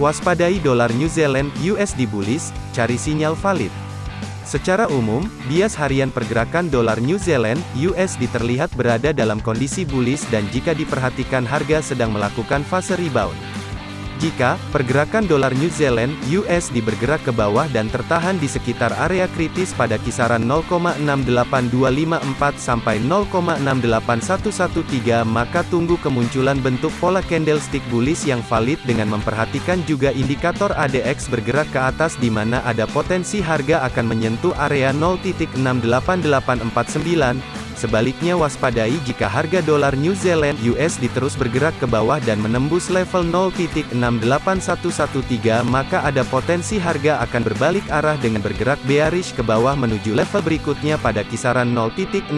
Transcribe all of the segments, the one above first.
Waspadai dolar New Zealand USD bullish, cari sinyal valid. Secara umum, bias harian pergerakan dolar New Zealand USD terlihat berada dalam kondisi bullish dan jika diperhatikan harga sedang melakukan fase rebound. Jika pergerakan dolar New Zealand USD bergerak ke bawah dan tertahan di sekitar area kritis pada kisaran 0,68254 sampai 0,68113 maka tunggu kemunculan bentuk pola candlestick bullish yang valid dengan memperhatikan juga indikator ADX bergerak ke atas di mana ada potensi harga akan menyentuh area 0.68849 Sebaliknya waspadai jika harga dolar New Zealand USD terus bergerak ke bawah dan menembus level 0.68113 maka ada potensi harga akan berbalik arah dengan bergerak bearish ke bawah menuju level berikutnya pada kisaran 0.67886.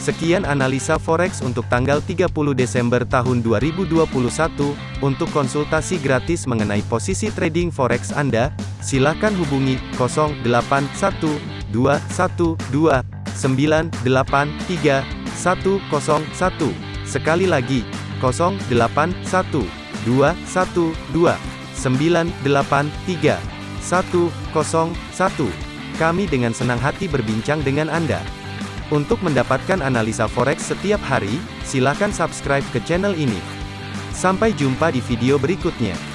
Sekian analisa forex untuk tanggal 30 Desember tahun 2021. Untuk konsultasi gratis mengenai posisi trading forex Anda, silakan hubungi 081212 983 101. Sekali lagi, 081 212 983 101. Kami dengan senang hati berbincang dengan Anda. Untuk mendapatkan analisa forex setiap hari, silakan subscribe ke channel ini. Sampai jumpa di video berikutnya.